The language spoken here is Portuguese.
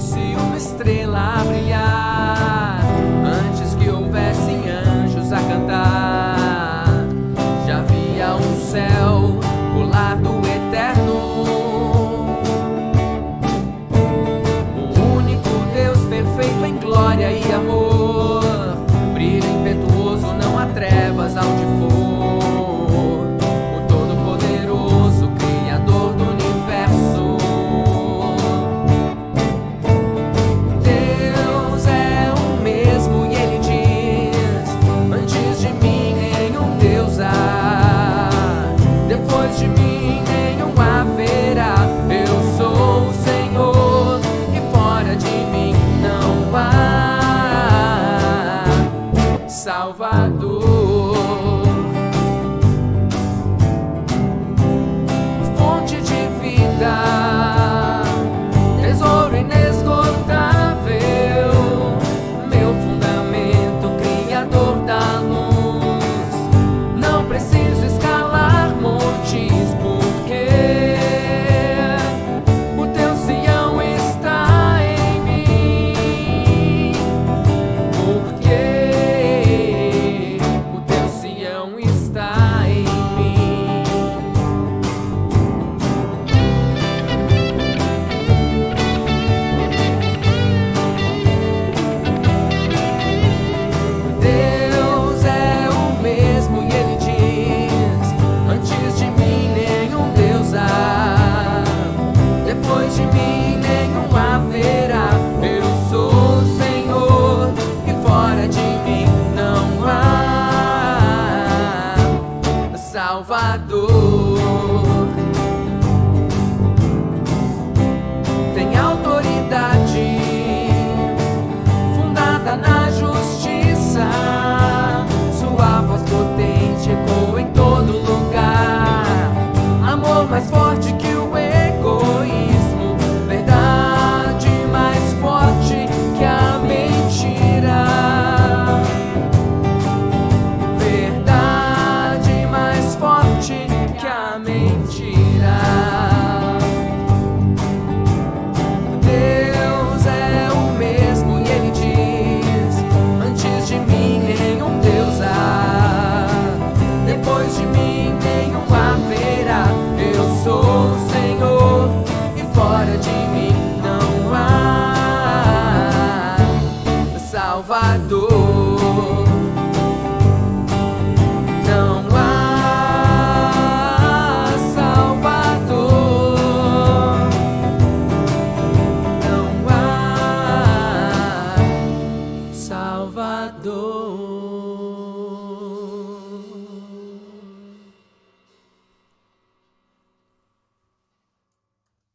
Se uma estrela brilhar. depois de mim nenhum haverá. Eu sou o Senhor e fora de mim não há salvação. Salvador.